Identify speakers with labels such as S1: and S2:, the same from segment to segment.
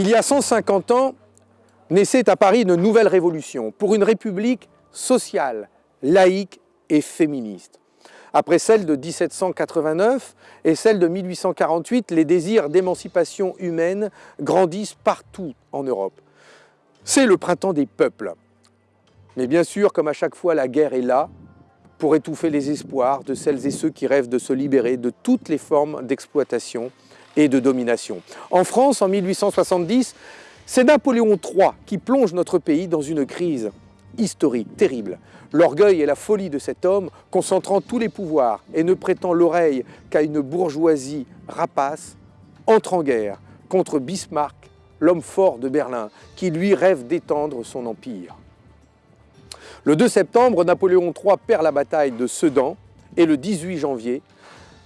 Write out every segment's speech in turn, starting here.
S1: Il y a 150 ans, naissait à Paris une nouvelle révolution pour une république sociale, laïque et féministe. Après celle de 1789 et celle de 1848, les désirs d'émancipation humaine grandissent partout en Europe. C'est le printemps des peuples. Mais bien sûr, comme à chaque fois, la guerre est là pour étouffer les espoirs de celles et ceux qui rêvent de se libérer de toutes les formes d'exploitation de domination. En France, en 1870, c'est Napoléon III qui plonge notre pays dans une crise historique terrible. L'orgueil et la folie de cet homme, concentrant tous les pouvoirs et ne prêtant l'oreille qu'à une bourgeoisie rapace, entre en guerre contre Bismarck, l'homme fort de Berlin, qui lui rêve d'étendre son empire. Le 2 septembre, Napoléon III perd la bataille de Sedan et le 18 janvier,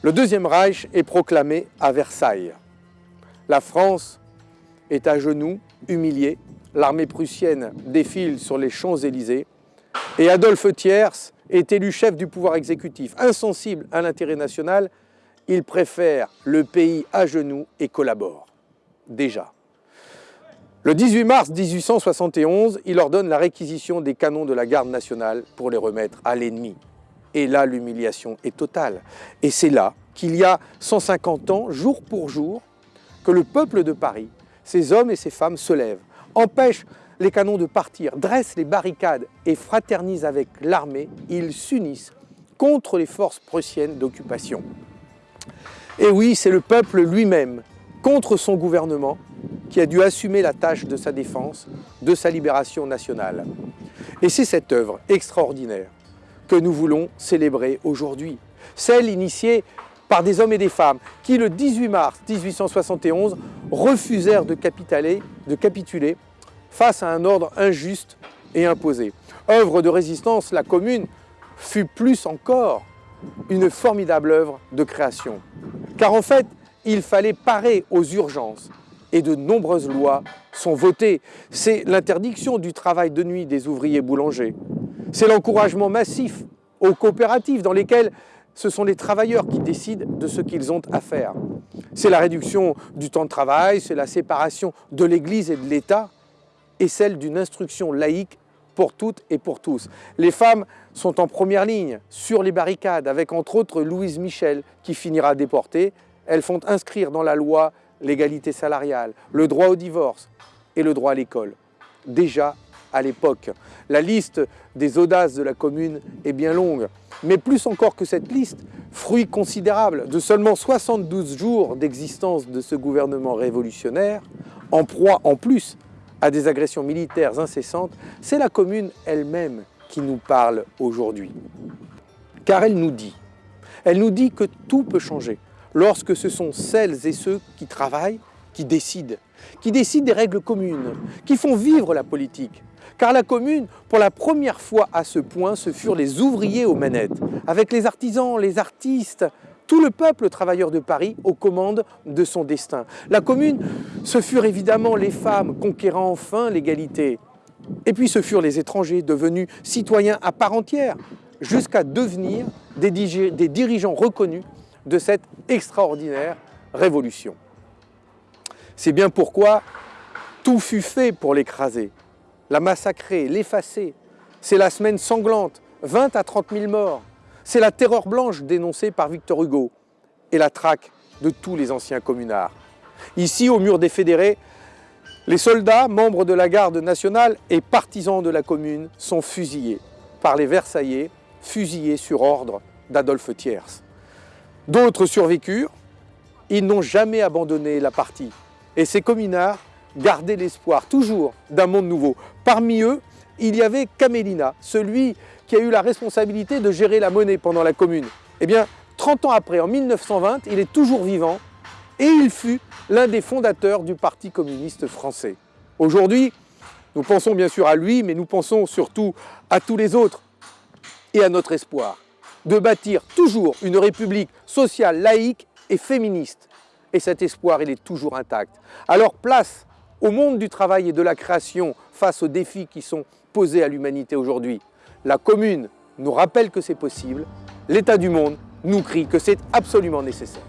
S1: le Deuxième Reich est proclamé à Versailles. La France est à genoux, humiliée, l'armée prussienne défile sur les Champs-Élysées et Adolphe Thiers est élu chef du pouvoir exécutif. Insensible à l'intérêt national, il préfère le pays à genoux et collabore. Déjà. Le 18 mars 1871, il ordonne la réquisition des canons de la garde nationale pour les remettre à l'ennemi. Et là, l'humiliation est totale. Et c'est là qu'il y a 150 ans, jour pour jour, que le peuple de Paris, ces hommes et ces femmes se lèvent, empêchent les canons de partir, dressent les barricades et fraternisent avec l'armée. Ils s'unissent contre les forces prussiennes d'occupation. Et oui, c'est le peuple lui-même, contre son gouvernement, qui a dû assumer la tâche de sa défense, de sa libération nationale. Et c'est cette œuvre extraordinaire que nous voulons célébrer aujourd'hui. Celle initiée par des hommes et des femmes qui, le 18 mars 1871, refusèrent de de capituler face à un ordre injuste et imposé. Œuvre de résistance, la Commune fut plus encore une formidable œuvre de création. Car en fait, il fallait parer aux urgences et de nombreuses lois sont votées. C'est l'interdiction du travail de nuit des ouvriers boulangers. C'est l'encouragement massif aux coopératives dans lesquelles ce sont les travailleurs qui décident de ce qu'ils ont à faire. C'est la réduction du temps de travail, c'est la séparation de l'Église et de l'État et celle d'une instruction laïque pour toutes et pour tous. Les femmes sont en première ligne, sur les barricades, avec entre autres Louise Michel, qui finira déportée. Elles font inscrire dans la loi l'égalité salariale, le droit au divorce et le droit à l'école. Déjà à l'époque, la liste des audaces de la commune est bien longue, mais plus encore que cette liste, fruit considérable de seulement 72 jours d'existence de ce gouvernement révolutionnaire, en proie en plus à des agressions militaires incessantes, c'est la commune elle-même qui nous parle aujourd'hui. Car elle nous dit, elle nous dit que tout peut changer, lorsque ce sont celles et ceux qui travaillent qui décident, qui décident des règles communes, qui font vivre la politique. Car la commune, pour la première fois à ce point, ce furent les ouvriers aux manettes, avec les artisans, les artistes, tout le peuple travailleur de Paris aux commandes de son destin. La commune, ce furent évidemment les femmes conquérant enfin l'égalité. Et puis ce furent les étrangers devenus citoyens à part entière, jusqu'à devenir des, dirigeants reconnus de cette extraordinaire révolution. C'est bien pourquoi tout fut fait pour l'écraser, la massacrer, l'effacer. C'est la semaine sanglante, 20 à 30 000 morts. C'est la terreur blanche dénoncée par Victor Hugo et la traque de tous les anciens communards. Ici, au mur des fédérés, les soldats, membres de la garde nationale et partisans de la commune sont fusillés par les Versaillais, fusillés sur ordre d'Adolphe Thiers. D'autres survécurent, ils n'ont jamais abandonné la partie. Et ces communards gardaient l'espoir toujours d'un monde nouveau. Parmi eux, il y avait Camélina, celui qui a eu la responsabilité de gérer la monnaie pendant la commune. Eh bien, 30 ans après, en 1920, il est toujours vivant et il fut l'un des fondateurs du Parti communiste français. Aujourd'hui, nous pensons bien sûr à lui, mais nous pensons surtout à tous les autres et à notre espoir de bâtir toujours une république sociale, laïque et féministe. Et cet espoir, il est toujours intact. Alors place au monde du travail et de la création face aux défis qui sont posés à l'humanité aujourd'hui. La commune nous rappelle que c'est possible, l'état du monde nous crie que c'est absolument nécessaire.